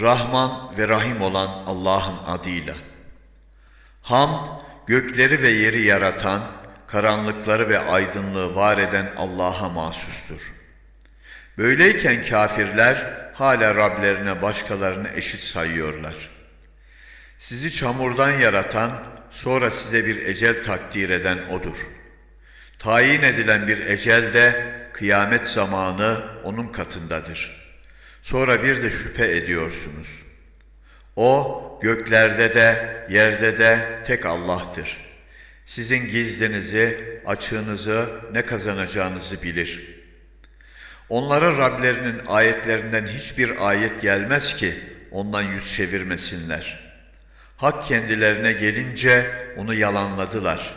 Rahman ve Rahim olan Allah'ın adıyla. Hamd, gökleri ve yeri yaratan, karanlıkları ve aydınlığı var eden Allah'a mahsustur. Böyleyken kafirler hala Rablerine başkalarını eşit sayıyorlar. Sizi çamurdan yaratan, sonra size bir ecel takdir eden O'dur. Tayin edilen bir ecel de kıyamet zamanı O'nun katındadır. Sonra bir de şüphe ediyorsunuz. O göklerde de yerde de tek Allah'tır. Sizin gizlinizi, açığınızı, ne kazanacağınızı bilir. Onlara Rablerinin ayetlerinden hiçbir ayet gelmez ki ondan yüz çevirmesinler. Hak kendilerine gelince onu yalanladılar.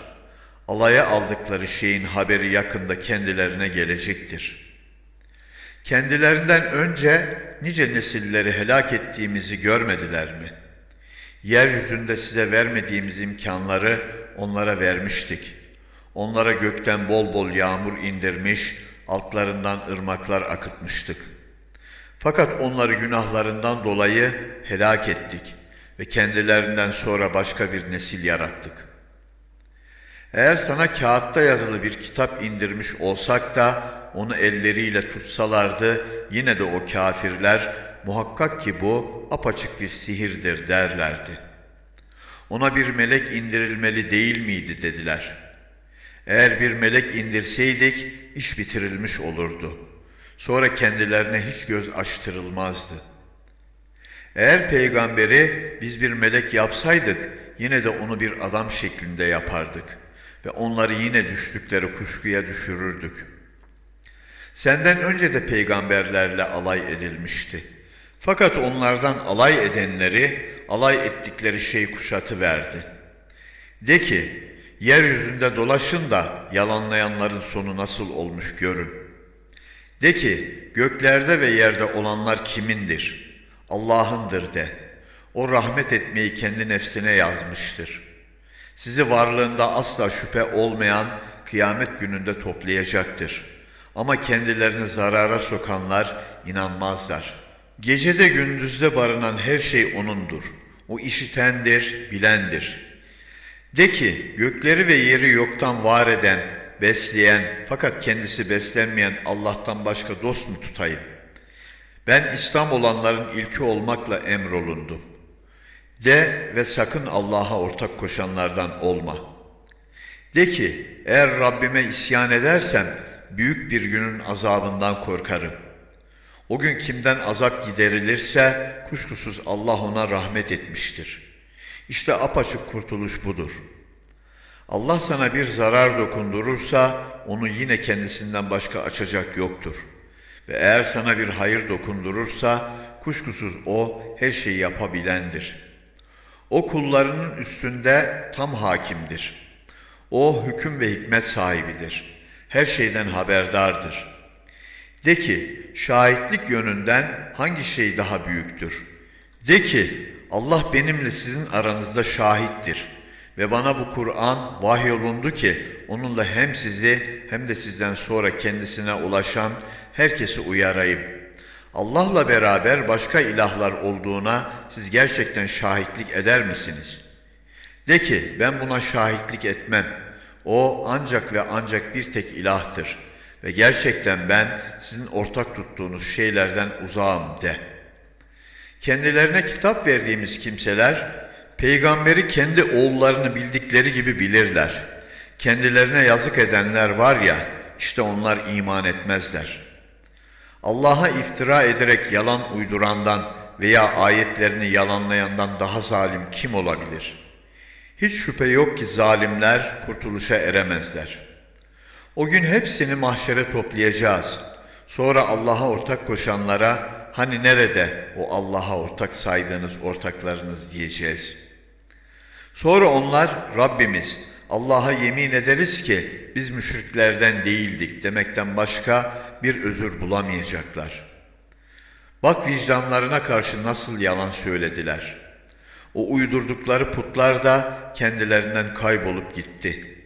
Alaya aldıkları şeyin haberi yakında kendilerine gelecektir. Kendilerinden önce nice nesilleri helak ettiğimizi görmediler mi? Yeryüzünde size vermediğimiz imkanları onlara vermiştik. Onlara gökten bol bol yağmur indirmiş, altlarından ırmaklar akıtmıştık. Fakat onları günahlarından dolayı helak ettik ve kendilerinden sonra başka bir nesil yarattık. Eğer sana kağıtta yazılı bir kitap indirmiş olsak da onu elleriyle tutsalardı yine de o kafirler muhakkak ki bu apaçık bir sihirdir derlerdi. Ona bir melek indirilmeli değil miydi dediler. Eğer bir melek indirseydik iş bitirilmiş olurdu. Sonra kendilerine hiç göz açtırılmazdı. Eğer peygamberi biz bir melek yapsaydık yine de onu bir adam şeklinde yapardık ve onları yine düştükleri kuşkuya düşürürdük. Senden önce de peygamberlerle alay edilmişti. Fakat onlardan alay edenleri alay ettikleri şey kuşatı verdi. De ki, yeryüzünde dolaşın da yalanlayanların sonu nasıl olmuş görün. De ki, göklerde ve yerde olanlar kimindir? Allah'ındır de. O rahmet etmeyi kendi nefsine yazmıştır. Sizi varlığında asla şüphe olmayan kıyamet gününde toplayacaktır. Ama kendilerini zarara sokanlar inanmazlar. Gecede gündüzde barınan her şey O'nundur. O işitendir, bilendir. De ki gökleri ve yeri yoktan var eden, besleyen fakat kendisi beslenmeyen Allah'tan başka dost mu tutayım? Ben İslam olanların ilki olmakla emrolundum. De ve sakın Allah'a ortak koşanlardan olma. De ki eğer Rabbime isyan edersem büyük bir günün azabından korkarım. O gün kimden azap giderilirse kuşkusuz Allah ona rahmet etmiştir. İşte apaçık kurtuluş budur. Allah sana bir zarar dokundurursa onu yine kendisinden başka açacak yoktur. Ve eğer sana bir hayır dokundurursa kuşkusuz o her şeyi yapabilendir. O kullarının üstünde tam hakimdir. O hüküm ve hikmet sahibidir. Her şeyden haberdardır. De ki şahitlik yönünden hangi şey daha büyüktür? De ki Allah benimle sizin aranızda şahittir ve bana bu Kur'an vahyolundu ki onunla hem sizi hem de sizden sonra kendisine ulaşan herkesi uyarayım. Allah'la beraber başka ilahlar olduğuna siz gerçekten şahitlik eder misiniz? De ki ben buna şahitlik etmem. O ancak ve ancak bir tek ilahtır ve gerçekten ben sizin ortak tuttuğunuz şeylerden uzağım de. Kendilerine kitap verdiğimiz kimseler peygamberi kendi oğullarını bildikleri gibi bilirler. Kendilerine yazık edenler var ya işte onlar iman etmezler. Allah'a iftira ederek yalan uydurandan veya ayetlerini yalanlayandan daha zalim kim olabilir? Hiç şüphe yok ki zalimler kurtuluşa eremezler. O gün hepsini mahşere toplayacağız. Sonra Allah'a ortak koşanlara hani nerede o Allah'a ortak saydığınız ortaklarınız diyeceğiz. Sonra onlar Rabbimiz Allah'a yemin ederiz ki biz müşriklerden değildik demekten başka bir özür bulamayacaklar. Bak vicdanlarına karşı nasıl yalan söylediler. O uydurdukları putlar da kendilerinden kaybolup gitti.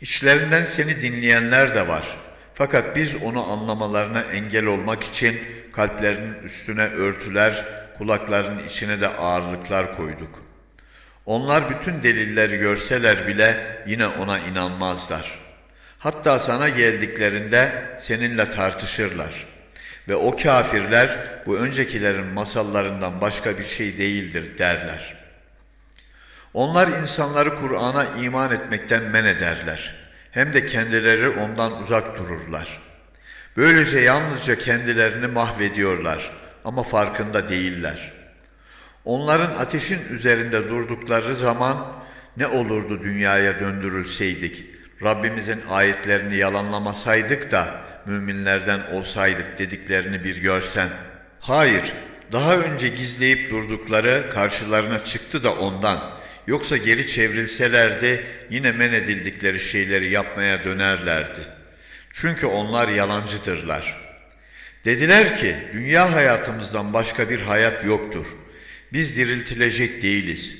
İçlerinden seni dinleyenler de var. Fakat biz onu anlamalarına engel olmak için kalplerinin üstüne örtüler, kulaklarının içine de ağırlıklar koyduk. Onlar bütün delilleri görseler bile yine ona inanmazlar. Hatta sana geldiklerinde seninle tartışırlar. Ve o kafirler bu öncekilerin masallarından başka bir şey değildir derler. Onlar insanları Kur'an'a iman etmekten men ederler. Hem de kendileri ondan uzak dururlar. Böylece yalnızca kendilerini mahvediyorlar ama farkında değiller. Onların ateşin üzerinde durdukları zaman ne olurdu dünyaya döndürülseydik, Rabbimizin ayetlerini yalanlamasaydık da müminlerden olsaydık dediklerini bir görsen. Hayır, daha önce gizleyip durdukları karşılarına çıktı da ondan. Yoksa geri çevrilselerdi yine men edildikleri şeyleri yapmaya dönerlerdi. Çünkü onlar yalancıdırlar. Dediler ki dünya hayatımızdan başka bir hayat yoktur. Biz diriltilecek değiliz.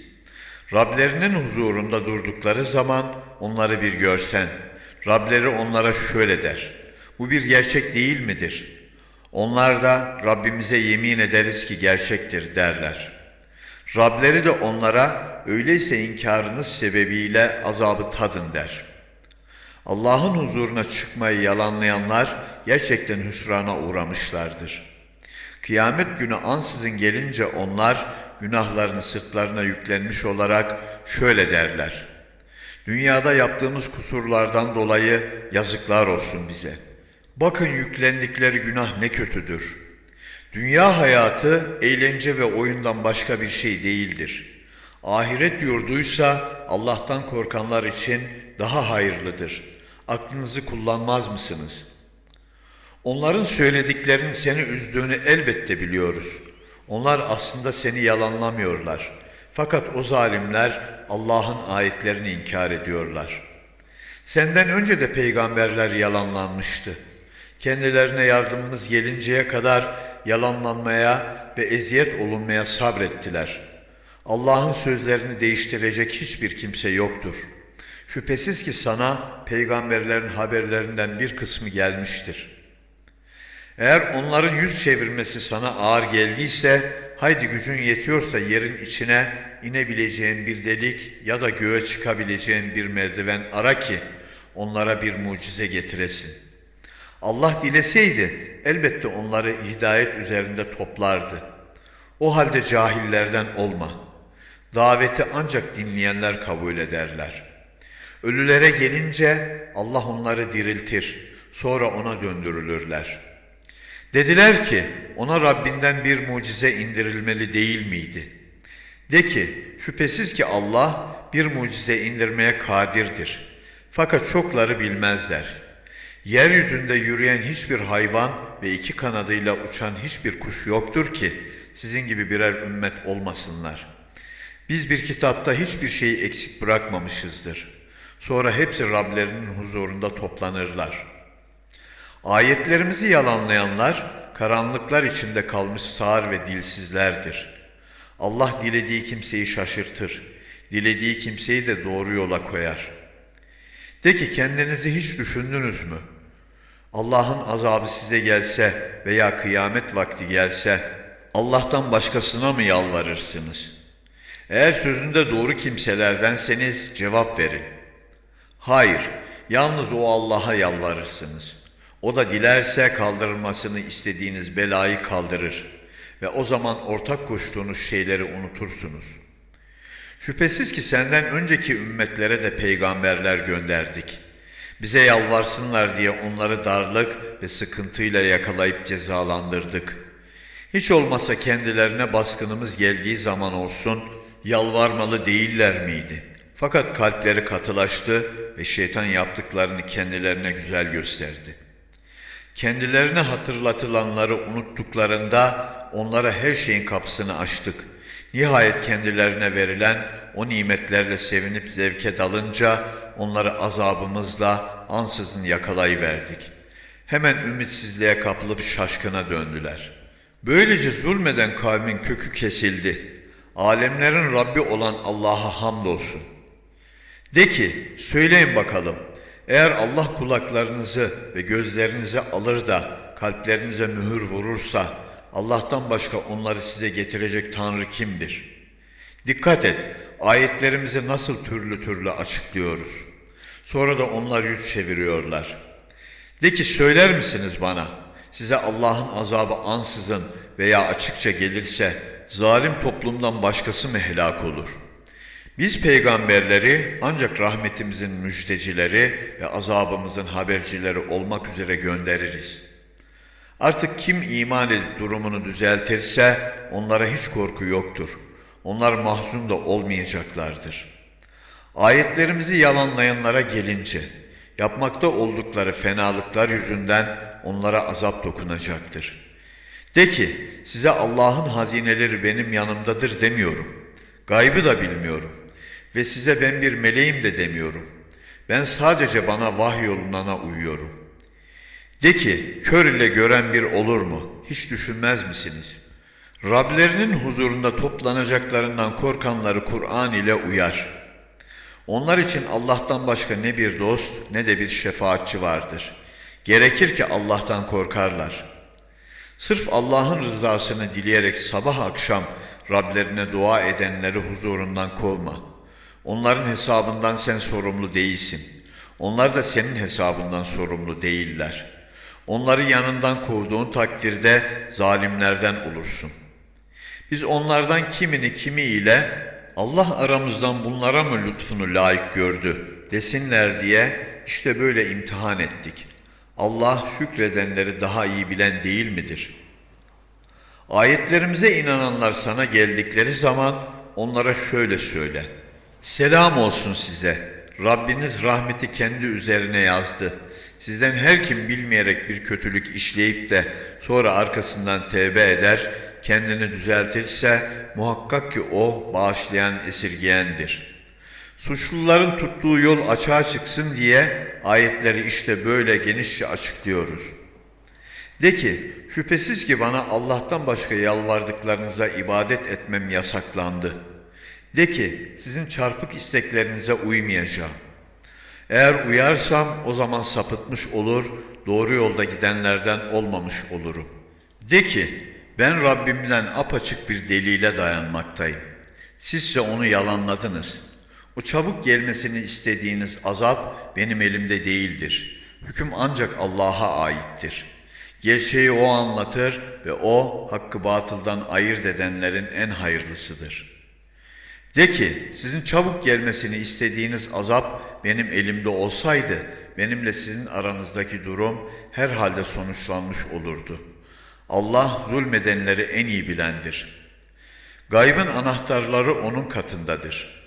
Rablerinin huzurunda durdukları zaman onları bir görsen. Rableri onlara şöyle der. Bu bir gerçek değil midir? Onlar da Rabbimize yemin ederiz ki gerçektir derler. Rableri de onlara öyleyse inkarınız sebebiyle azabı tadın der. Allah'ın huzuruna çıkmayı yalanlayanlar gerçekten hüsrana uğramışlardır. Kıyamet günü ansızın gelince onlar günahlarını sırtlarına yüklenmiş olarak şöyle derler. Dünyada yaptığımız kusurlardan dolayı yazıklar olsun bize. Bakın yüklendikleri günah ne kötüdür. Dünya hayatı eğlence ve oyundan başka bir şey değildir. Ahiret yurduysa Allah'tan korkanlar için daha hayırlıdır. Aklınızı kullanmaz mısınız? Onların söylediklerinin seni üzdüğünü elbette biliyoruz. Onlar aslında seni yalanlamıyorlar. Fakat o zalimler Allah'ın ayetlerini inkar ediyorlar. Senden önce de peygamberler yalanlanmıştı. Kendilerine yardımımız gelinceye kadar yalanlanmaya ve eziyet olunmaya sabrettiler. Allah'ın sözlerini değiştirecek hiçbir kimse yoktur. Şüphesiz ki sana peygamberlerin haberlerinden bir kısmı gelmiştir.'' Eğer onların yüz çevirmesi sana ağır geldiyse, haydi gücün yetiyorsa yerin içine inebileceğin bir delik ya da göğe çıkabileceğin bir merdiven ara ki onlara bir mucize getiresin. Allah dileseydi elbette onları hidayet üzerinde toplardı. O halde cahillerden olma. Daveti ancak dinleyenler kabul ederler. Ölülere gelince Allah onları diriltir, sonra ona döndürülürler.'' Dediler ki ona Rabbinden bir mucize indirilmeli değil miydi? De ki şüphesiz ki Allah bir mucize indirmeye kadirdir. Fakat çokları bilmezler. Yeryüzünde yürüyen hiçbir hayvan ve iki kanadıyla uçan hiçbir kuş yoktur ki sizin gibi birer ümmet olmasınlar. Biz bir kitapta hiçbir şeyi eksik bırakmamışızdır. Sonra hepsi Rablerinin huzurunda toplanırlar.'' Ayetlerimizi yalanlayanlar karanlıklar içinde kalmış sağır ve dilsizlerdir. Allah dilediği kimseyi şaşırtır, dilediği kimseyi de doğru yola koyar. De ki kendinizi hiç düşündünüz mü? Allah'ın azabı size gelse veya kıyamet vakti gelse Allah'tan başkasına mı yalvarırsınız? Eğer sözünde doğru kimselerdenseniz cevap verin. Hayır, yalnız o Allah'a yalvarırsınız.'' O da dilerse kaldırılmasını istediğiniz belayı kaldırır ve o zaman ortak koştuğunuz şeyleri unutursunuz. Şüphesiz ki senden önceki ümmetlere de peygamberler gönderdik. Bize yalvarsınlar diye onları darlık ve sıkıntıyla yakalayıp cezalandırdık. Hiç olmasa kendilerine baskınımız geldiği zaman olsun yalvarmalı değiller miydi? Fakat kalpleri katılaştı ve şeytan yaptıklarını kendilerine güzel gösterdi.'' Kendilerine hatırlatılanları unuttuklarında onlara her şeyin kapısını açtık. Nihayet kendilerine verilen o nimetlerle sevinip zevke dalınca onları azabımızla ansızın yakalayıverdik. Hemen ümitsizliğe kapılıp şaşkına döndüler. Böylece zulmeden kavmin kökü kesildi. Alemlerin Rabbi olan Allah'a hamdolsun. De ki, söyleyin bakalım, eğer Allah kulaklarınızı ve gözlerinizi alır da kalplerinize mühür vurursa Allah'tan başka onları size getirecek Tanrı kimdir? Dikkat et, ayetlerimizi nasıl türlü türlü açıklıyoruz. Sonra da onlar yüz çeviriyorlar. De ki söyler misiniz bana, size Allah'ın azabı ansızın veya açıkça gelirse zalim toplumdan başkası mı helak olur? Biz peygamberleri ancak rahmetimizin müjdecileri ve azabımızın habercileri olmak üzere göndeririz. Artık kim iman edip durumunu düzeltirse onlara hiç korku yoktur. Onlar mahzun da olmayacaklardır. Ayetlerimizi yalanlayanlara gelince, yapmakta oldukları fenalıklar yüzünden onlara azap dokunacaktır. De ki, size Allah'ın hazineleri benim yanımdadır demiyorum. Gaybı da bilmiyorum. Ve size ben bir meleğim de demiyorum. Ben sadece bana vahyolunana uyuyorum. De ki, kör ile gören bir olur mu? Hiç düşünmez misiniz? Rablerinin huzurunda toplanacaklarından korkanları Kur'an ile uyar. Onlar için Allah'tan başka ne bir dost ne de bir şefaatçi vardır. Gerekir ki Allah'tan korkarlar. Sırf Allah'ın rızasını dileyerek sabah akşam Rablerine dua edenleri huzurundan kovma. Onların hesabından sen sorumlu değilsin. Onlar da senin hesabından sorumlu değiller. Onları yanından kovduğun takdirde zalimlerden olursun. Biz onlardan kimini kimiyle Allah aramızdan bunlara mı lütfunu layık gördü desinler diye işte böyle imtihan ettik. Allah şükredenleri daha iyi bilen değil midir? Ayetlerimize inananlar sana geldikleri zaman onlara şöyle söyle. Selam olsun size. Rabbiniz rahmeti kendi üzerine yazdı. Sizden her kim bilmeyerek bir kötülük işleyip de sonra arkasından tevbe eder, kendini düzeltirse muhakkak ki o bağışlayan esirgeyendir. Suçluların tuttuğu yol açığa çıksın diye ayetleri işte böyle genişçe açıklıyoruz. De ki, şüphesiz ki bana Allah'tan başka yalvardıklarınıza ibadet etmem yasaklandı. De ki, sizin çarpık isteklerinize uymayacağım. Eğer uyarsam o zaman sapıtmış olur, doğru yolda gidenlerden olmamış olurum. De ki, ben Rabbimden apaçık bir delile dayanmaktayım. Sizse onu yalanladınız. O çabuk gelmesini istediğiniz azap benim elimde değildir. Hüküm ancak Allah'a aittir. Gerçeği O anlatır ve O hakkı batıldan ayırt edenlerin en hayırlısıdır. De ki sizin çabuk gelmesini istediğiniz azap benim elimde olsaydı benimle sizin aranızdaki durum herhalde sonuçlanmış olurdu.'' Allah zulmedenleri en iyi bilendir. Gaybın anahtarları onun katındadır.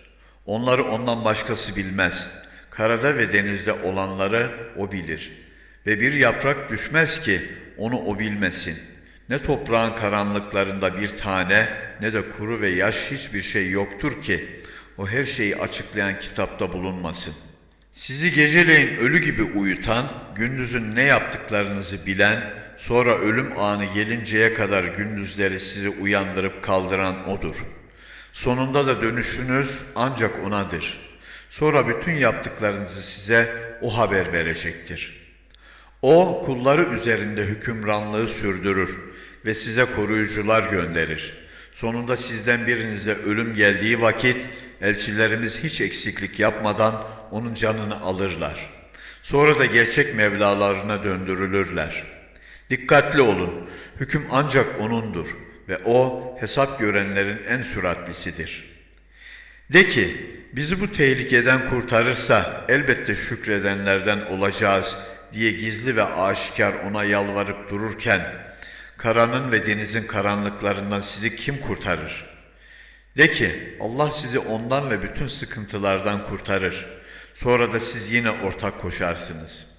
Onları ondan başkası bilmez. Karada ve denizde olanları o bilir. Ve bir yaprak düşmez ki onu o bilmesin. Ne toprağın karanlıklarında bir tane ne de kuru ve yaş hiçbir şey yoktur ki o her şeyi açıklayan kitapta bulunmasın. Sizi geceleyin ölü gibi uyutan, gündüzün ne yaptıklarınızı bilen, Sonra ölüm anı gelinceye kadar gündüzleri sizi uyandırıp kaldıran O'dur. Sonunda da dönüşünüz ancak O'nadır. Sonra bütün yaptıklarınızı size O haber verecektir. O kulları üzerinde hükümranlığı sürdürür ve size koruyucular gönderir. Sonunda sizden birinize ölüm geldiği vakit elçilerimiz hiç eksiklik yapmadan onun canını alırlar. Sonra da gerçek Mevlalarına döndürülürler.'' Dikkatli olun, hüküm ancak O'nundur ve O hesap görenlerin en süratlisidir. De ki, bizi bu tehlikeden kurtarırsa elbette şükredenlerden olacağız diye gizli ve aşikar O'na yalvarıp dururken, karanın ve denizin karanlıklarından sizi kim kurtarır? De ki, Allah sizi ondan ve bütün sıkıntılardan kurtarır. Sonra da siz yine ortak koşarsınız.''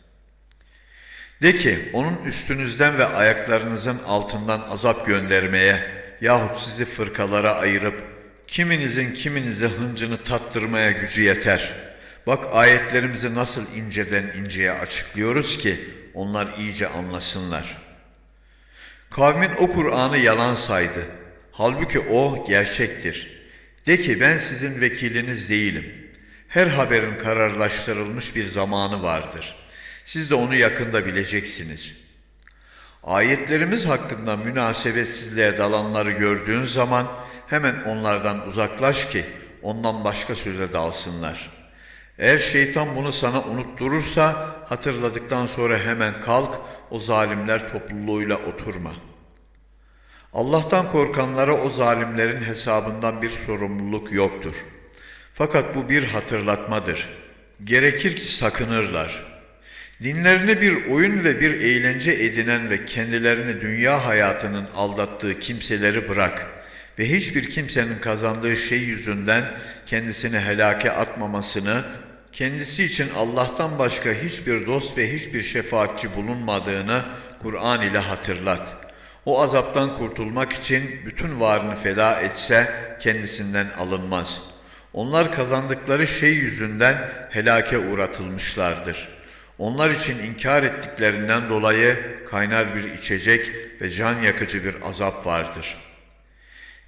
De ki onun üstünüzden ve ayaklarınızın altından azap göndermeye yahut sizi fırkalara ayırıp kiminizin kiminize hıncını tattırmaya gücü yeter. Bak ayetlerimizi nasıl inceden inceye açıklıyoruz ki onlar iyice anlasınlar. Kavmin o Kur'an'ı yalan saydı. Halbuki o gerçektir. De ki ben sizin vekiliniz değilim. Her haberin kararlaştırılmış bir zamanı vardır.'' Siz de onu yakında bileceksiniz. Ayetlerimiz hakkında münasebetsizliğe dalanları gördüğün zaman hemen onlardan uzaklaş ki ondan başka söze dalsınlar. Eğer şeytan bunu sana unutturursa hatırladıktan sonra hemen kalk o zalimler topluluğuyla oturma. Allah'tan korkanlara o zalimlerin hesabından bir sorumluluk yoktur. Fakat bu bir hatırlatmadır. Gerekir ki sakınırlar. Dinlerini bir oyun ve bir eğlence edinen ve kendilerini dünya hayatının aldattığı kimseleri bırak ve hiçbir kimsenin kazandığı şey yüzünden kendisini helake atmamasını, kendisi için Allah'tan başka hiçbir dost ve hiçbir şefaatçi bulunmadığını Kur'an ile hatırlat. O azaptan kurtulmak için bütün varını feda etse kendisinden alınmaz. Onlar kazandıkları şey yüzünden helake uğratılmışlardır.'' Onlar için inkar ettiklerinden dolayı kaynar bir içecek ve can yakıcı bir azap vardır.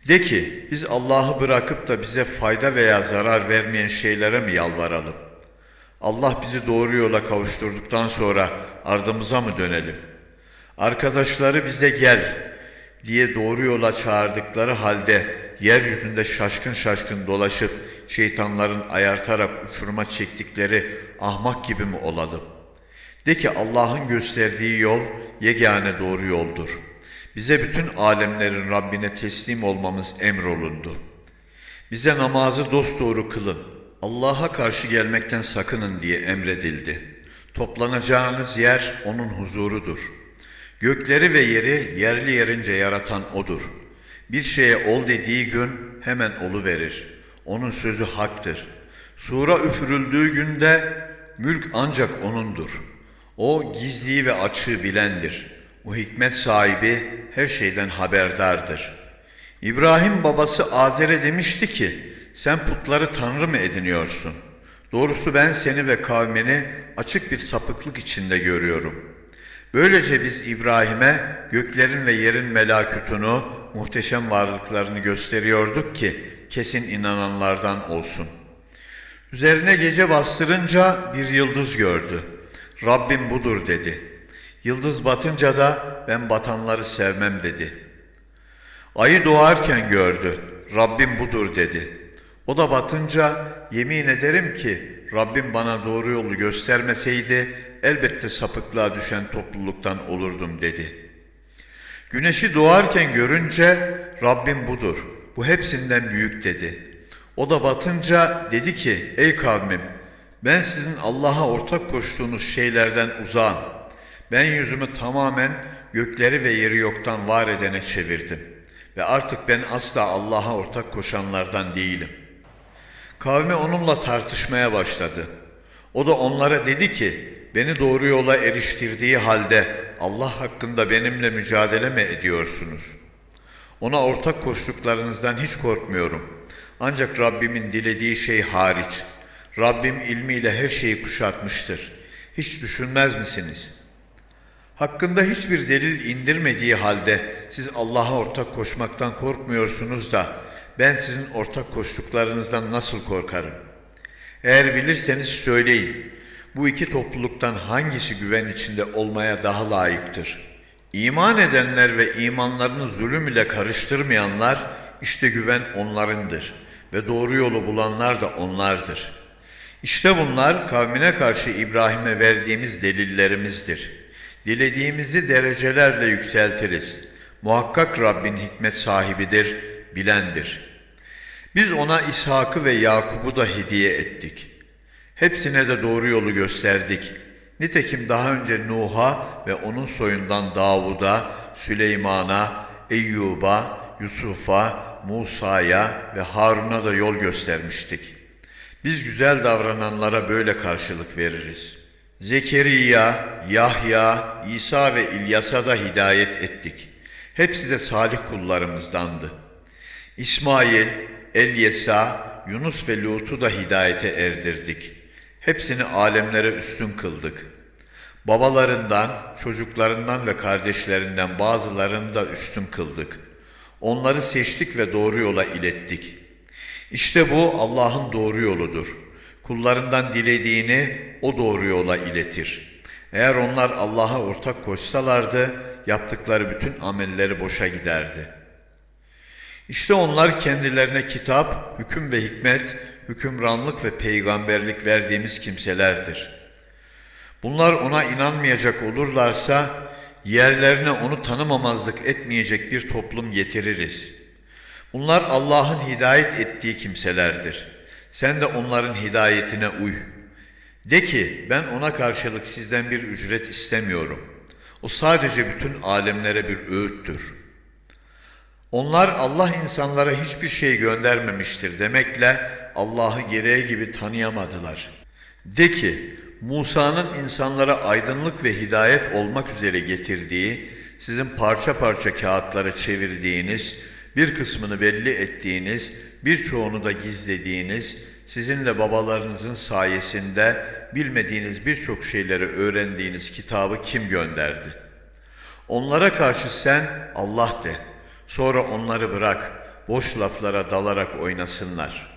De ki biz Allah'ı bırakıp da bize fayda veya zarar vermeyen şeylere mi yalvaralım? Allah bizi doğru yola kavuşturduktan sonra ardımıza mı dönelim? Arkadaşları bize gel diye doğru yola çağırdıkları halde yeryüzünde şaşkın şaşkın dolaşıp şeytanların ayartarak uçuruma çektikleri ahmak gibi mi olalım? De ki Allah'ın gösterdiği yol yegane doğru yoldur. Bize bütün alemlerin Rabbine teslim olmamız emrolundu. Bize namazı dosdoğru kılın, Allah'a karşı gelmekten sakının diye emredildi. Toplanacağınız yer O'nun huzurudur. Gökleri ve yeri yerli yerince yaratan O'dur. Bir şeye ol dediği gün hemen olu verir. Onun sözü haktır. Sura üfürüldüğü günde mülk ancak O'nundur. O gizliyi ve açığı bilendir. O hikmet sahibi her şeyden haberdardır. İbrahim babası Azer'e demişti ki, sen putları tanrı mı ediniyorsun? Doğrusu ben seni ve kavmini açık bir sapıklık içinde görüyorum. Böylece biz İbrahim'e göklerin ve yerin melakütunu, muhteşem varlıklarını gösteriyorduk ki kesin inananlardan olsun. Üzerine gece bastırınca bir yıldız gördü. Rabbim budur dedi. Yıldız batınca da ben batanları sevmem dedi. Ayı doğarken gördü. Rabbim budur dedi. O da batınca yemin ederim ki Rabbim bana doğru yolu göstermeseydi elbette sapıklığa düşen topluluktan olurdum dedi. Güneşi doğarken görünce Rabbim budur. Bu hepsinden büyük dedi. O da batınca dedi ki ey kavmim ben sizin Allah'a ortak koştuğunuz şeylerden uzağım. Ben yüzümü tamamen gökleri ve yeri yoktan var edene çevirdim. Ve artık ben asla Allah'a ortak koşanlardan değilim. Kavmi onunla tartışmaya başladı. O da onlara dedi ki, beni doğru yola eriştirdiği halde Allah hakkında benimle mücadele mi ediyorsunuz? Ona ortak koştuklarınızdan hiç korkmuyorum. Ancak Rabbimin dilediği şey hariç.'' Rabbim ilmiyle her şeyi kuşatmıştır. Hiç düşünmez misiniz? Hakkında hiçbir delil indirmediği halde siz Allah'a ortak koşmaktan korkmuyorsunuz da ben sizin ortak koştuklarınızdan nasıl korkarım? Eğer bilirseniz söyleyin. Bu iki topluluktan hangisi güven içinde olmaya daha layıktır? İman edenler ve imanlarını zulüm ile karıştırmayanlar işte güven onlarındır ve doğru yolu bulanlar da onlardır.'' İşte bunlar kavmine karşı İbrahim'e verdiğimiz delillerimizdir. Dilediğimizi derecelerle yükseltiriz. Muhakkak Rabbin hikmet sahibidir, bilendir. Biz ona İshak'ı ve Yakub'u da hediye ettik. Hepsine de doğru yolu gösterdik. Nitekim daha önce Nuh'a ve onun soyundan Davud'a, Süleyman'a, Eyyub'a, Yusuf'a, Musa'ya ve Harun'a da yol göstermiştik.'' Biz güzel davrananlara böyle karşılık veririz. Zekeriya, Yahya, İsa ve İlyas'a da hidayet ettik. Hepsi de salih kullarımızdandı. İsmail, Elyesa, Yunus ve Lut'u da hidayete erdirdik. Hepsini alemlere üstün kıldık. Babalarından, çocuklarından ve kardeşlerinden bazılarını da üstün kıldık. Onları seçtik ve doğru yola ilettik.'' İşte bu Allah'ın doğru yoludur. Kullarından dilediğini o doğru yola iletir. Eğer onlar Allah'a ortak koşsalardı yaptıkları bütün amelleri boşa giderdi. İşte onlar kendilerine kitap, hüküm ve hikmet, hükümranlık ve peygamberlik verdiğimiz kimselerdir. Bunlar ona inanmayacak olurlarsa yerlerine onu tanımamazlık etmeyecek bir toplum getiririz. Bunlar Allah'ın hidayet ettiği kimselerdir. Sen de onların hidayetine uy. De ki ben ona karşılık sizden bir ücret istemiyorum. O sadece bütün alemlere bir öğüttür. Onlar Allah insanlara hiçbir şey göndermemiştir demekle Allah'ı gereği gibi tanıyamadılar. De ki Musa'nın insanlara aydınlık ve hidayet olmak üzere getirdiği, sizin parça parça kağıtlara çevirdiğiniz, bir kısmını belli ettiğiniz, birçoğunu da gizlediğiniz, sizinle babalarınızın sayesinde bilmediğiniz birçok şeyleri öğrendiğiniz kitabı kim gönderdi? Onlara karşı sen Allah de, sonra onları bırak, boş laflara dalarak oynasınlar.''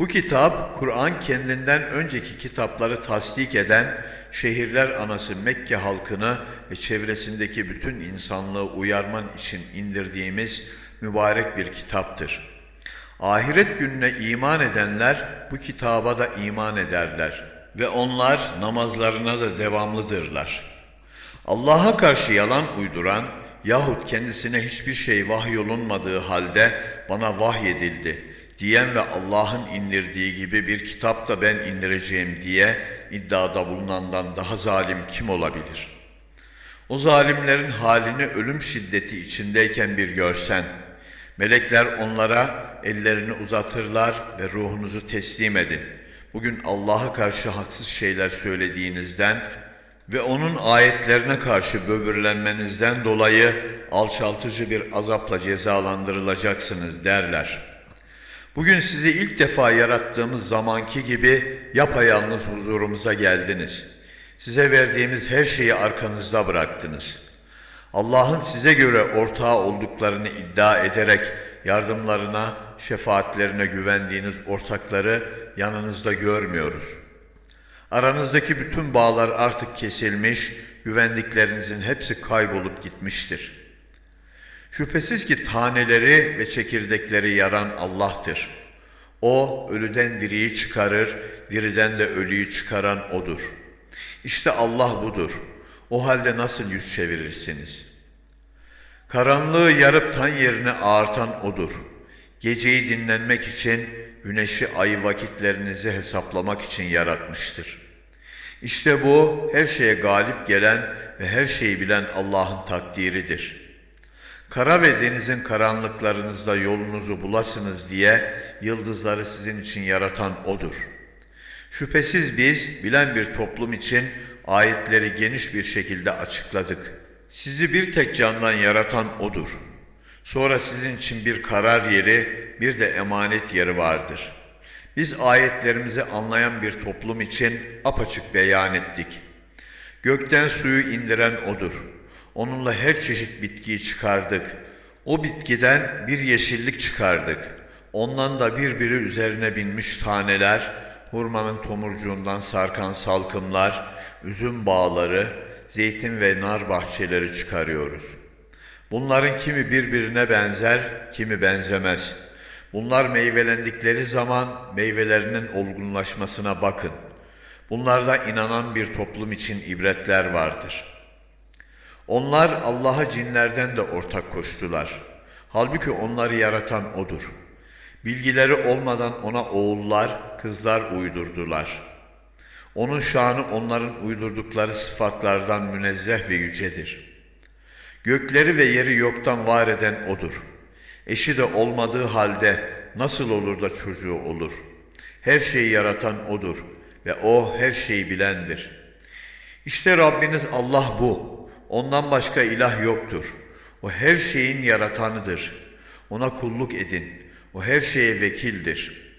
Bu kitap, Kur'an kendinden önceki kitapları tasdik eden şehirler anası Mekke halkını ve çevresindeki bütün insanlığı uyarman için indirdiğimiz mübarek bir kitaptır. Ahiret gününe iman edenler bu kitaba da iman ederler ve onlar namazlarına da devamlıdırlar. Allah'a karşı yalan uyduran yahut kendisine hiçbir şey vahyolunmadığı halde bana vahyedildi diyen ve Allah'ın indirdiği gibi bir kitap da ben indireceğim diye iddiada bulunandan daha zalim kim olabilir? O zalimlerin halini ölüm şiddeti içindeyken bir görsen, melekler onlara ellerini uzatırlar ve ruhunuzu teslim edin. Bugün Allah'a karşı haksız şeyler söylediğinizden ve onun ayetlerine karşı böbürlenmenizden dolayı alçaltıcı bir azapla cezalandırılacaksınız derler.'' Bugün sizi ilk defa yarattığımız zamanki gibi yapayalnız huzurumuza geldiniz. Size verdiğimiz her şeyi arkanızda bıraktınız. Allah'ın size göre ortağı olduklarını iddia ederek yardımlarına, şefaatlerine güvendiğiniz ortakları yanınızda görmüyoruz. Aranızdaki bütün bağlar artık kesilmiş, güvendiklerinizin hepsi kaybolup gitmiştir.'' Şüphesiz ki taneleri ve çekirdekleri yaran Allah'tır. O ölüden diriyi çıkarır, diriden de ölüyü çıkaran O'dur. İşte Allah budur. O halde nasıl yüz çevirirsiniz? Karanlığı yarıp tan yerine ağartan O'dur. Geceyi dinlenmek için, güneşi ayı vakitlerinizi hesaplamak için yaratmıştır. İşte bu her şeye galip gelen ve her şeyi bilen Allah'ın takdiridir.'' Kara ve denizin karanlıklarınızda yolunuzu bulasınız diye yıldızları sizin için yaratan O'dur. Şüphesiz biz bilen bir toplum için ayetleri geniş bir şekilde açıkladık. Sizi bir tek candan yaratan O'dur. Sonra sizin için bir karar yeri, bir de emanet yeri vardır. Biz ayetlerimizi anlayan bir toplum için apaçık beyan ettik. Gökten suyu indiren O'dur.'' Onunla her çeşit bitkiyi çıkardık. O bitkiden bir yeşillik çıkardık. Ondan da birbiri üzerine binmiş taneler, hurmanın tomurcuğundan sarkan salkımlar, üzüm bağları, zeytin ve nar bahçeleri çıkarıyoruz. Bunların kimi birbirine benzer, kimi benzemez. Bunlar meyvelendikleri zaman meyvelerinin olgunlaşmasına bakın. Bunlarda inanan bir toplum için ibretler vardır.'' Onlar Allah'a cinlerden de ortak koştular. Halbuki onları yaratan O'dur. Bilgileri olmadan ona oğullar, kızlar uydurdular. Onun şanı onların uydurdukları sıfatlardan münezzeh ve yücedir. Gökleri ve yeri yoktan var eden O'dur. Eşi de olmadığı halde nasıl olur da çocuğu olur? Her şeyi yaratan O'dur ve O her şeyi bilendir. İşte Rabbiniz Allah bu. Ondan başka ilah yoktur. O her şeyin yaratanıdır. Ona kulluk edin. O her şeye vekildir.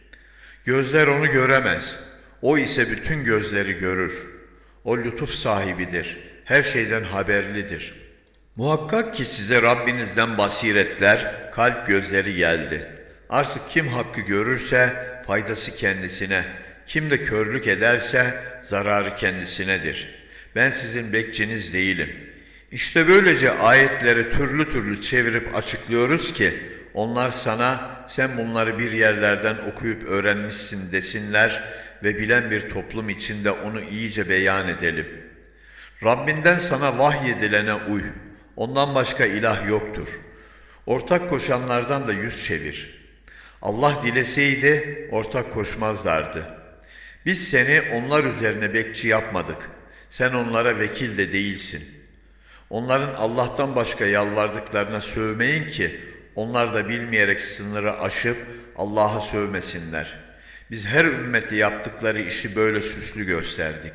Gözler onu göremez. O ise bütün gözleri görür. O lütuf sahibidir. Her şeyden haberlidir. Muhakkak ki size Rabbinizden basiretler, kalp gözleri geldi. Artık kim hakkı görürse faydası kendisine, kim de körlük ederse zararı kendisinedir. Ben sizin bekçiniz değilim.'' İşte böylece ayetleri türlü türlü çevirip açıklıyoruz ki onlar sana sen bunları bir yerlerden okuyup öğrenmişsin desinler ve bilen bir toplum içinde onu iyice beyan edelim. Rabbinden sana vahyedilene uy. Ondan başka ilah yoktur. Ortak koşanlardan da yüz çevir. Allah dileseydi ortak koşmazlardı. Biz seni onlar üzerine bekçi yapmadık. Sen onlara vekil de değilsin. Onların Allah'tan başka yalvardıklarına sövmeyin ki onlar da bilmeyerek sınırı aşıp Allah'a sövmesinler. Biz her ümmeti yaptıkları işi böyle süslü gösterdik.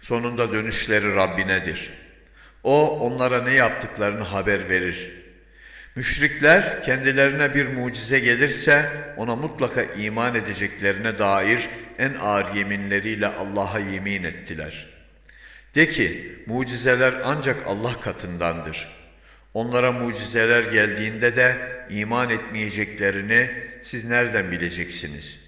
Sonunda dönüşleri Rabbinedir. O onlara ne yaptıklarını haber verir. Müşrikler kendilerine bir mucize gelirse ona mutlaka iman edeceklerine dair en ağır yeminleriyle Allah'a yemin ettiler. De ki mucizeler ancak Allah katındandır. Onlara mucizeler geldiğinde de iman etmeyeceklerini siz nereden bileceksiniz?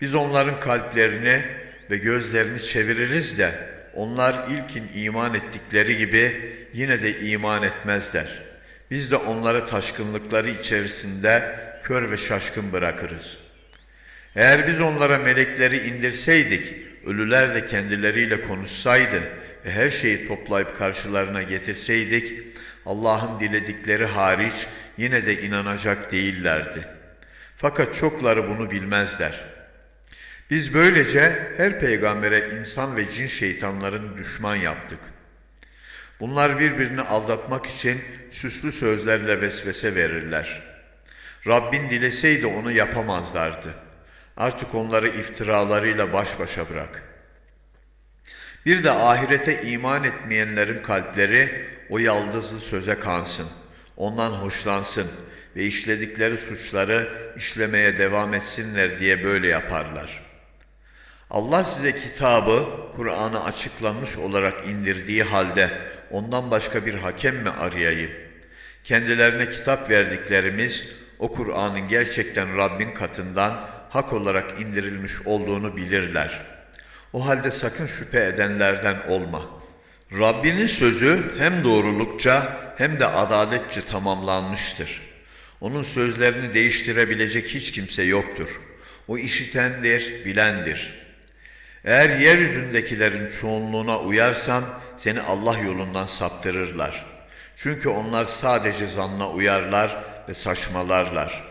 Biz onların kalplerini ve gözlerini çeviririz de onlar ilkin iman ettikleri gibi yine de iman etmezler. Biz de onları taşkınlıkları içerisinde kör ve şaşkın bırakırız. Eğer biz onlara melekleri indirseydik, ölüler de kendileriyle konuşsaydı ve her şeyi toplayıp karşılarına getirseydik, Allah'ın diledikleri hariç yine de inanacak değillerdi. Fakat çokları bunu bilmezler. Biz böylece her peygambere insan ve cin şeytanların düşman yaptık. Bunlar birbirini aldatmak için süslü sözlerle vesvese verirler. Rabbin dileseydi onu yapamazlardı. Artık onları iftiralarıyla baş başa bırak. Bir de ahirete iman etmeyenlerin kalpleri o yaldızlı söze kansın, ondan hoşlansın ve işledikleri suçları işlemeye devam etsinler diye böyle yaparlar. Allah size kitabı, Kur'an'ı açıklanmış olarak indirdiği halde ondan başka bir hakem mi arayayım? Kendilerine kitap verdiklerimiz o Kur'an'ın gerçekten Rabbin katından hak olarak indirilmiş olduğunu bilirler. O halde sakın şüphe edenlerden olma. Rabbinin sözü hem doğrulukça hem de adaletçe tamamlanmıştır. Onun sözlerini değiştirebilecek hiç kimse yoktur. O işitendir, bilendir. Eğer yeryüzündekilerin çoğunluğuna uyarsan seni Allah yolundan saptırırlar. Çünkü onlar sadece zanna uyarlar ve saçmalarlar.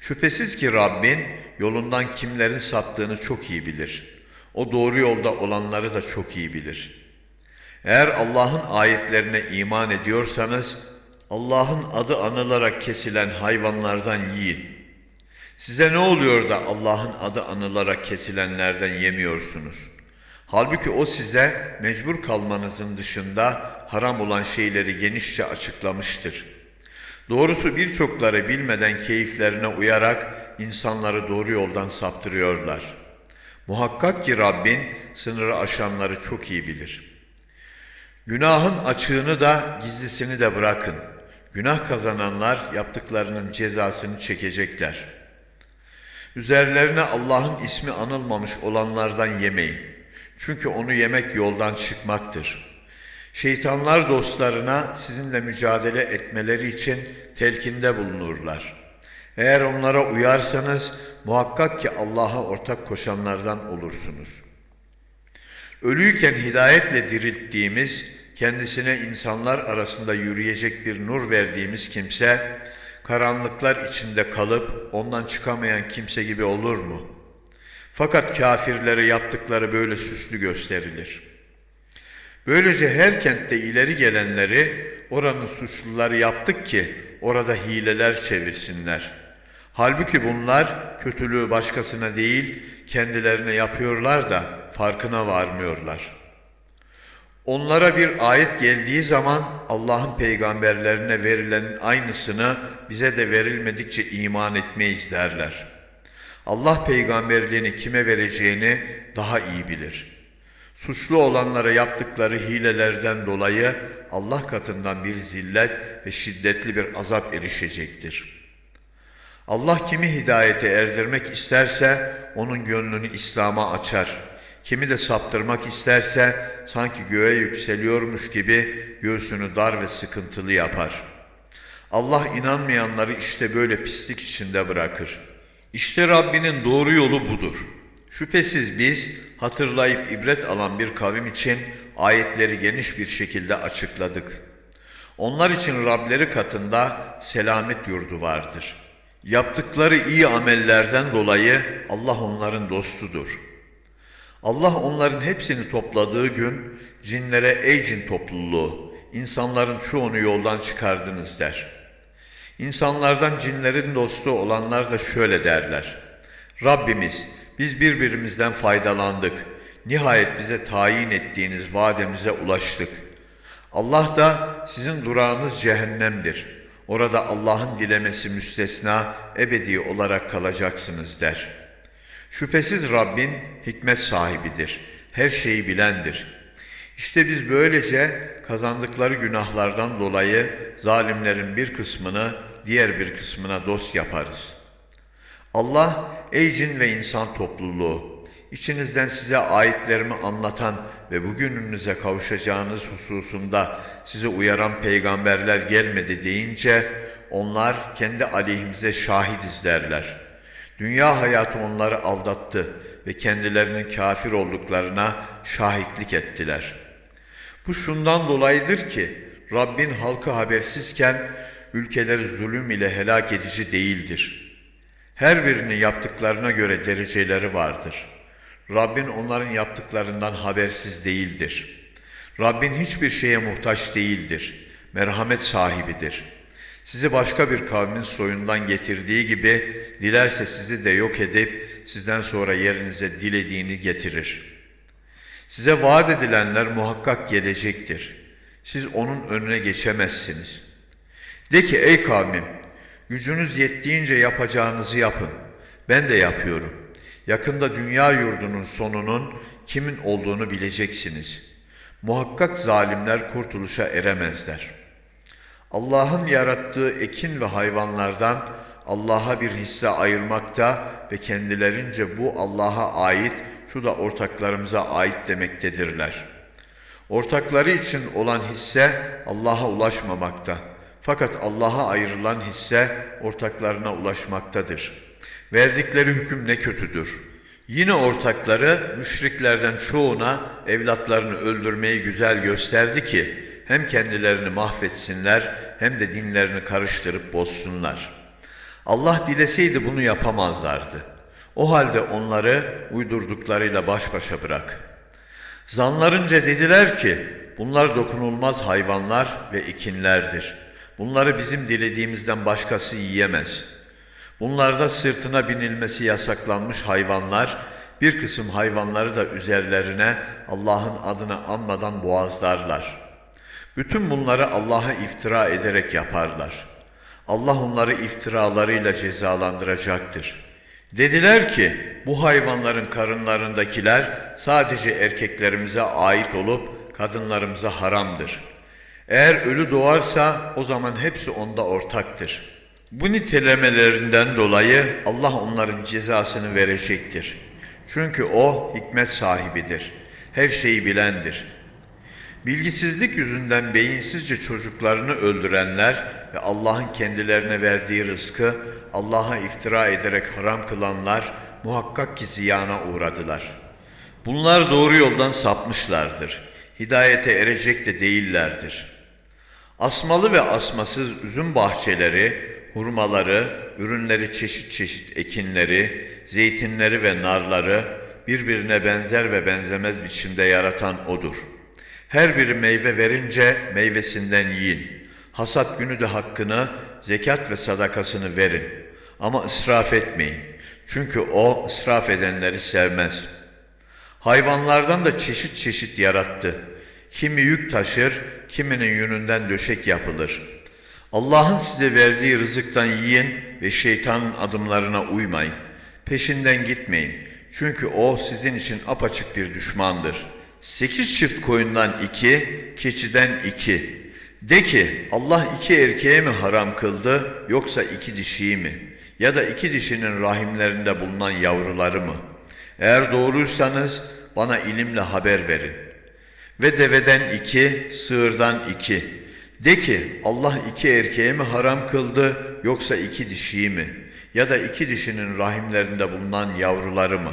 Şüphesiz ki Rabbin yolundan kimlerin saptığını çok iyi bilir. O doğru yolda olanları da çok iyi bilir. Eğer Allah'ın ayetlerine iman ediyorsanız Allah'ın adı anılarak kesilen hayvanlardan yiyin. Size ne oluyor da Allah'ın adı anılarak kesilenlerden yemiyorsunuz? Halbuki o size mecbur kalmanızın dışında haram olan şeyleri genişçe açıklamıştır. Doğrusu birçokları bilmeden keyiflerine uyarak insanları doğru yoldan saptırıyorlar. Muhakkak ki Rabbin sınırı aşanları çok iyi bilir. Günahın açığını da gizlisini de bırakın. Günah kazananlar yaptıklarının cezasını çekecekler. Üzerlerine Allah'ın ismi anılmamış olanlardan yemeyin. Çünkü onu yemek yoldan çıkmaktır. Şeytanlar dostlarına sizinle mücadele etmeleri için telkinde bulunurlar. Eğer onlara uyarsanız muhakkak ki Allah'a ortak koşanlardan olursunuz. Ölüyken hidayetle dirilttiğimiz, kendisine insanlar arasında yürüyecek bir nur verdiğimiz kimse, karanlıklar içinde kalıp ondan çıkamayan kimse gibi olur mu? Fakat kafirlere yaptıkları böyle süslü gösterilir. Böylece her kentte ileri gelenleri oranın suçluları yaptık ki orada hileler çevirsinler. Halbuki bunlar kötülüğü başkasına değil kendilerine yapıyorlar da farkına varmıyorlar. Onlara bir ayet geldiği zaman Allah'ın peygamberlerine verilenin aynısını bize de verilmedikçe iman etmeyiz derler. Allah peygamberliğini kime vereceğini daha iyi bilir. Suçlu olanlara yaptıkları hilelerden dolayı Allah katından bir zillet ve şiddetli bir azap erişecektir. Allah kimi hidayete erdirmek isterse onun gönlünü İslam'a açar. Kimi de saptırmak isterse sanki göğe yükseliyormuş gibi göğsünü dar ve sıkıntılı yapar. Allah inanmayanları işte böyle pislik içinde bırakır. İşte Rabbinin doğru yolu budur. Şüphesiz biz hatırlayıp ibret alan bir kavim için ayetleri geniş bir şekilde açıkladık. Onlar için Rableri katında selamet yurdu vardır. Yaptıkları iyi amellerden dolayı Allah onların dostudur. Allah onların hepsini topladığı gün cinlere ey cin topluluğu, insanların çoğunu yoldan çıkardınız der. İnsanlardan cinlerin dostu olanlar da şöyle derler. Rabbimiz biz birbirimizden faydalandık. Nihayet bize tayin ettiğiniz vademize ulaştık. Allah da sizin durağınız cehennemdir. Orada Allah'ın dilemesi müstesna ebedi olarak kalacaksınız der. Şüphesiz Rabbin hikmet sahibidir. Her şeyi bilendir. İşte biz böylece kazandıkları günahlardan dolayı zalimlerin bir kısmını diğer bir kısmına dost yaparız. Allah ey cin ve insan topluluğu içinizden size ayetlerimi anlatan ve bugününüze kavuşacağınız hususunda sizi uyaran peygamberler gelmedi deyince onlar kendi aleyhimize şahidiz derler. Dünya hayatı onları aldattı ve kendilerinin kafir olduklarına şahitlik ettiler. Bu şundan dolayıdır ki Rabbin halkı habersizken ülkeleri zulüm ile helak edici değildir. Her birinin yaptıklarına göre dereceleri vardır. Rabbin onların yaptıklarından habersiz değildir. Rabbin hiçbir şeye muhtaç değildir. Merhamet sahibidir. Sizi başka bir kavmin soyundan getirdiği gibi dilerse sizi de yok edip sizden sonra yerinize dilediğini getirir. Size vaat edilenler muhakkak gelecektir. Siz onun önüne geçemezsiniz. De ki ey kavmim, gücünüz yettiğince yapacağınızı yapın. Ben de yapıyorum. Yakında dünya yurdunun sonunun kimin olduğunu bileceksiniz. Muhakkak zalimler kurtuluşa eremezler. Allah'ın yarattığı ekin ve hayvanlardan Allah'a bir hisse ayırmakta ve kendilerince bu Allah'a ait, şu da ortaklarımıza ait demektedirler. Ortakları için olan hisse Allah'a ulaşmamakta. Fakat Allah'a ayrılan hisse ortaklarına ulaşmaktadır. Verdikleri hüküm ne kötüdür. Yine ortakları müşriklerden çoğuna evlatlarını öldürmeyi güzel gösterdi ki hem kendilerini mahvetsinler hem de dinlerini karıştırıp bozsunlar. Allah dileseydi bunu yapamazlardı. O halde onları uydurduklarıyla baş başa bırak. Zanlarınca dediler ki bunlar dokunulmaz hayvanlar ve ekinlerdir. Bunları bizim dilediğimizden başkası yiyemez. Bunlarda sırtına binilmesi yasaklanmış hayvanlar, bir kısım hayvanları da üzerlerine Allah'ın adını anmadan boğazlarlar. Bütün bunları Allah'a iftira ederek yaparlar. Allah onları iftiralarıyla cezalandıracaktır. Dediler ki bu hayvanların karınlarındakiler sadece erkeklerimize ait olup kadınlarımıza haramdır. Eğer ölü doğarsa o zaman hepsi onda ortaktır. Bu nitelemelerinden dolayı Allah onların cezasını verecektir. Çünkü O hikmet sahibidir. Her şeyi bilendir. Bilgisizlik yüzünden beyinsizce çocuklarını öldürenler ve Allah'ın kendilerine verdiği rızkı Allah'a iftira ederek haram kılanlar muhakkak ki ziyana uğradılar. Bunlar doğru yoldan sapmışlardır. Hidayete erecek de değillerdir. Asmalı ve asmasız üzüm bahçeleri, hurmaları, ürünleri çeşit çeşit ekinleri, zeytinleri ve narları birbirine benzer ve benzemez biçimde yaratan O'dur. Her biri meyve verince meyvesinden yiyin. Hasat günü de hakkını, zekat ve sadakasını verin. Ama ısraf etmeyin. Çünkü O ısraf edenleri sevmez. Hayvanlardan da çeşit çeşit yarattı. Kimi yük taşır, kiminin yününden döşek yapılır. Allah'ın size verdiği rızıktan yiyin ve şeytanın adımlarına uymayın. Peşinden gitmeyin. Çünkü o sizin için apaçık bir düşmandır. Sekiz çift koyundan iki, keçiden iki. De ki Allah iki erkeğe mi haram kıldı yoksa iki dişiyi mi? Ya da iki dişinin rahimlerinde bulunan yavruları mı? Eğer doğruysanız bana ilimle haber verin. Ve deveden iki, sığırdan iki. De ki Allah iki erkeğe mi haram kıldı yoksa iki dişiyi mi? Ya da iki dişinin rahimlerinde bulunan yavruları mı?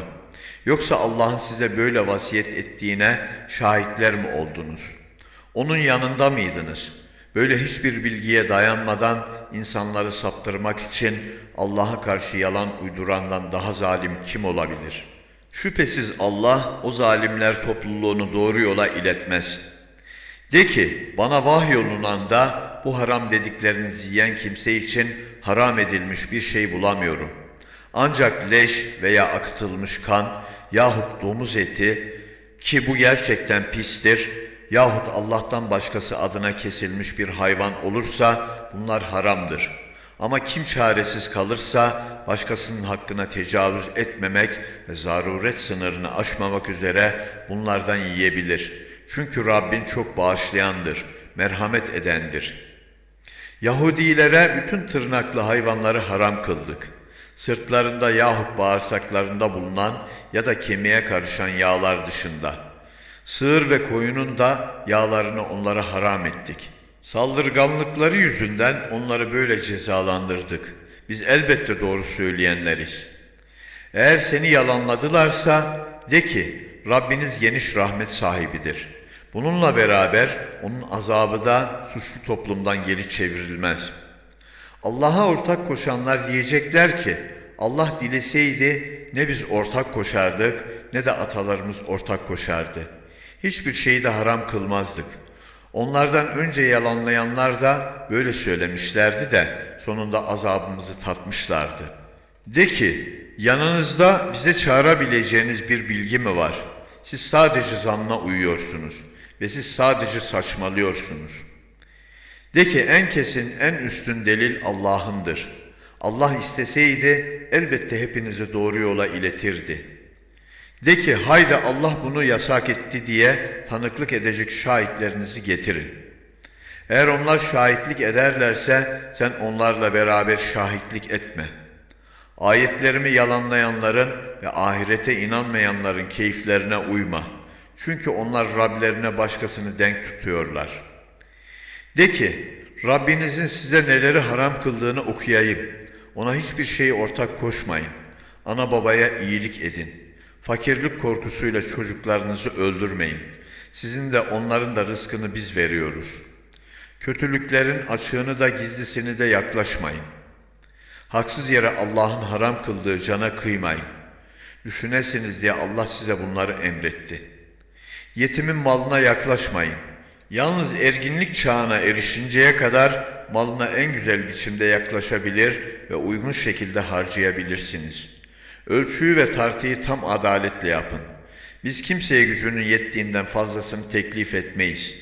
Yoksa Allah'ın size böyle vasiyet ettiğine şahitler mi oldunuz? Onun yanında mıydınız? Böyle hiçbir bilgiye dayanmadan insanları saptırmak için Allah'a karşı yalan uydurandan daha zalim kim olabilir? Şüphesiz Allah o zalimler topluluğunu doğru yola iletmez. De ki bana vahyolunan da bu haram dediklerinizi yiyen kimse için haram edilmiş bir şey bulamıyorum. Ancak leş veya akıtılmış kan yahut domuz eti ki bu gerçekten pistir yahut Allah'tan başkası adına kesilmiş bir hayvan olursa bunlar haramdır. Ama kim çaresiz kalırsa başkasının hakkına tecavüz etmemek ve zaruret sınırını aşmamak üzere bunlardan yiyebilir. Çünkü Rabbin çok bağışlayandır, merhamet edendir. Yahudilere bütün tırnaklı hayvanları haram kıldık. Sırtlarında yahut bağırsaklarında bulunan ya da kemiğe karışan yağlar dışında. Sığır ve koyunun da yağlarını onlara haram ettik. Saldırganlıkları yüzünden onları böyle cezalandırdık. Biz elbette doğru söyleyenleriz. Eğer seni yalanladılarsa de ki Rabbiniz geniş rahmet sahibidir. Bununla beraber onun azabı da suçlu toplumdan geri çevrilmez. Allah'a ortak koşanlar diyecekler ki Allah dileseydi ne biz ortak koşardık ne de atalarımız ortak koşardı. Hiçbir şeyi de haram kılmazdık. Onlardan önce yalanlayanlar da böyle söylemişlerdi de sonunda azabımızı tatmışlardı. De ki yanınızda bize çağırabileceğiniz bir bilgi mi var? Siz sadece zanna uyuyorsunuz ve siz sadece saçmalıyorsunuz. De ki en kesin en üstün delil Allah'ındır. Allah isteseydi elbette hepinizi doğru yola iletirdi. De ki haydi Allah bunu yasak etti diye tanıklık edecek şahitlerinizi getirin. Eğer onlar şahitlik ederlerse sen onlarla beraber şahitlik etme. Ayetlerimi yalanlayanların ve ahirete inanmayanların keyiflerine uyma. Çünkü onlar Rablerine başkasını denk tutuyorlar. De ki Rabbinizin size neleri haram kıldığını okuyayım. Ona hiçbir şeyi ortak koşmayın. Ana babaya iyilik edin. Fakirlik korkusuyla çocuklarınızı öldürmeyin. Sizin de onların da rızkını biz veriyoruz. Kötülüklerin açığını da gizlisini de yaklaşmayın. Haksız yere Allah'ın haram kıldığı cana kıymayın. Düşünesiniz diye Allah size bunları emretti. Yetimin malına yaklaşmayın. Yalnız erginlik çağına erişinceye kadar malına en güzel biçimde yaklaşabilir ve uygun şekilde harcayabilirsiniz. Ölçüyü ve tartıyı tam adaletle yapın. Biz kimseye gücünün yettiğinden fazlasını teklif etmeyiz.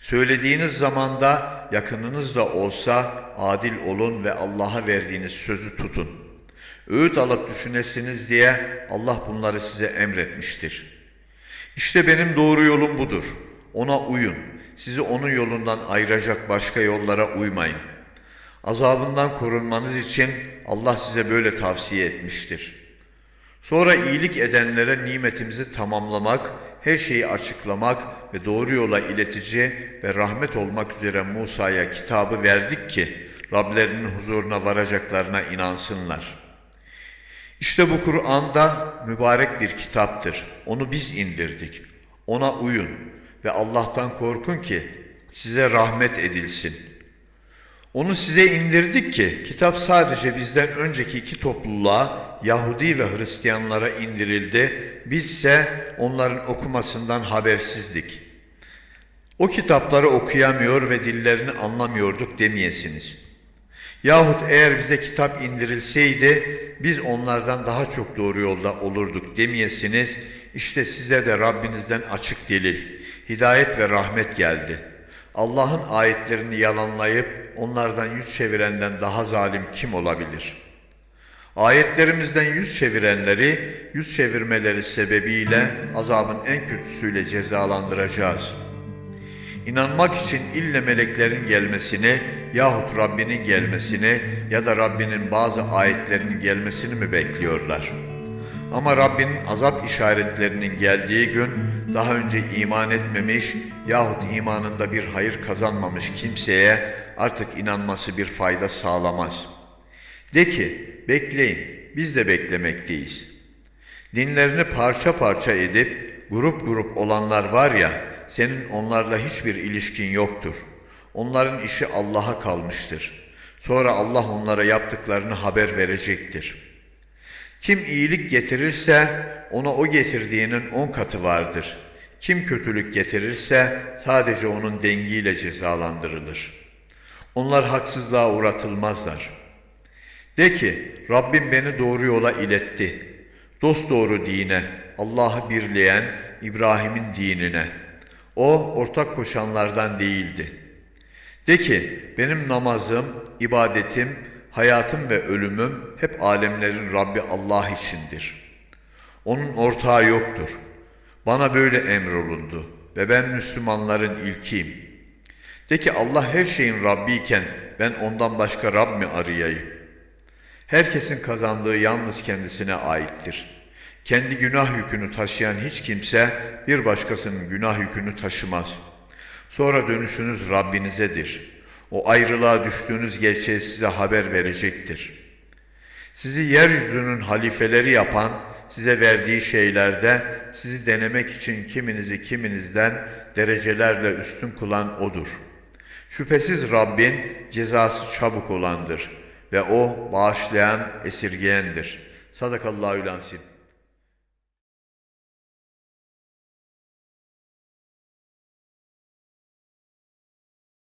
Söylediğiniz zamanda yakınınız da olsa adil olun ve Allah'a verdiğiniz sözü tutun. Öğüt alıp düşünesiniz diye Allah bunları size emretmiştir. İşte benim doğru yolum budur. Ona uyun. Sizi onun yolundan ayıracak başka yollara uymayın. Azabından korunmanız için Allah size böyle tavsiye etmiştir. Sonra iyilik edenlere nimetimizi tamamlamak, her şeyi açıklamak ve doğru yola iletici ve rahmet olmak üzere Musa'ya kitabı verdik ki Rablerinin huzuruna varacaklarına inansınlar. İşte bu Kur'an'da mübarek bir kitaptır. Onu biz indirdik. Ona uyun ve Allah'tan korkun ki size rahmet edilsin. Onu size indirdik ki kitap sadece bizden önceki iki topluluğa Yahudi ve Hristiyanlara indirildi. Bizse onların okumasından habersizdik. O kitapları okuyamıyor ve dillerini anlamıyorduk demeyesiniz. Yahut eğer bize kitap indirilseydi biz onlardan daha çok doğru yolda olurduk demeyesiniz. İşte size de Rabbinizden açık delil, hidayet ve rahmet geldi. Allah'ın ayetlerini yalanlayıp onlardan yüz çevirenden daha zalim kim olabilir? Ayetlerimizden yüz çevirenleri, yüz çevirmeleri sebebiyle azabın en kötüsüyle cezalandıracağız. İnanmak için ille meleklerin gelmesini yahut Rabbinin gelmesini ya da Rabbinin bazı ayetlerinin gelmesini mi bekliyorlar? Ama Rabbinin azap işaretlerinin geldiği gün daha önce iman etmemiş yahut imanında bir hayır kazanmamış kimseye artık inanması bir fayda sağlamaz. De ki bekleyin biz de beklemekteyiz. Dinlerini parça parça edip grup grup olanlar var ya senin onlarla hiçbir ilişkin yoktur. Onların işi Allah'a kalmıştır. Sonra Allah onlara yaptıklarını haber verecektir.'' Kim iyilik getirirse ona o getirdiğinin on katı vardır. Kim kötülük getirirse sadece onun dengiyle cezalandırılır. Onlar haksızlığa uğratılmazlar. De ki Rabbim beni doğru yola iletti. Dosdoğru dine, Allah'ı birleyen İbrahim'in dinine. O ortak koşanlardan değildi. De ki benim namazım, ibadetim, Hayatım ve ölümüm hep alemlerin Rabbi Allah içindir. Onun ortağı yoktur. Bana böyle emrolundu ve ben Müslümanların ilkiyim. De ki Allah her şeyin Rabbi iken ben ondan başka Rab mi arayayım? Herkesin kazandığı yalnız kendisine aittir. Kendi günah yükünü taşıyan hiç kimse bir başkasının günah yükünü taşımaz. Sonra dönüşünüz Rabbinizedir.'' O ayrılığa düştüğünüz gerçeği size haber verecektir. Sizi yeryüzünün halifeleri yapan, size verdiği şeylerde sizi denemek için kiminizi kiminizden derecelerle üstün kılan O'dur. Şüphesiz Rabbin cezası çabuk olandır ve O bağışlayan, esirgeyendir. Sadakallahu lansin.